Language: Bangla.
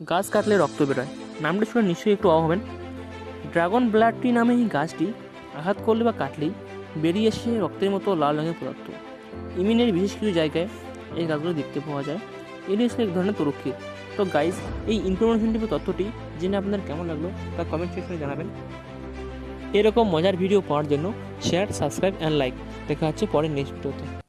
গাছ কাটলে রক্ত বেরোয়। নামটা শুনে নিশ্চয়ই একটু অবাক হবেন। ড্রাগন ব্লাড ট্রি নামে এই গাছটি আঘাত করলে বা কাটলেই বেরিয়ে এসে রক্তের মতো লাল রঙের পদার্থ। ইমিনের বিশেষ কিছু জায়গায় এই গাছগুলো দেখতে পাওয়া যায়। এটি হচ্ছে এক ধরনের তরক্ষী তো গাইজ এই ইনফরমেশনটি বা তথ্যটি জেনে আপনার কেমন লাগল তা কমেন্ট সেকশনে জানাবেন। এরকম মজার ভিডিও পাওয়ার জন্য শেয়ার সাবস্ক্রাইব অ্যান্ড লাইক দেখা হচ্ছে পরের নেক্সট ভিডিওতে